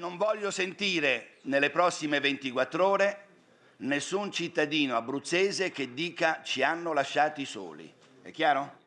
non voglio sentire nelle prossime 24 ore nessun cittadino abruzzese che dica ci hanno lasciati soli. È chiaro?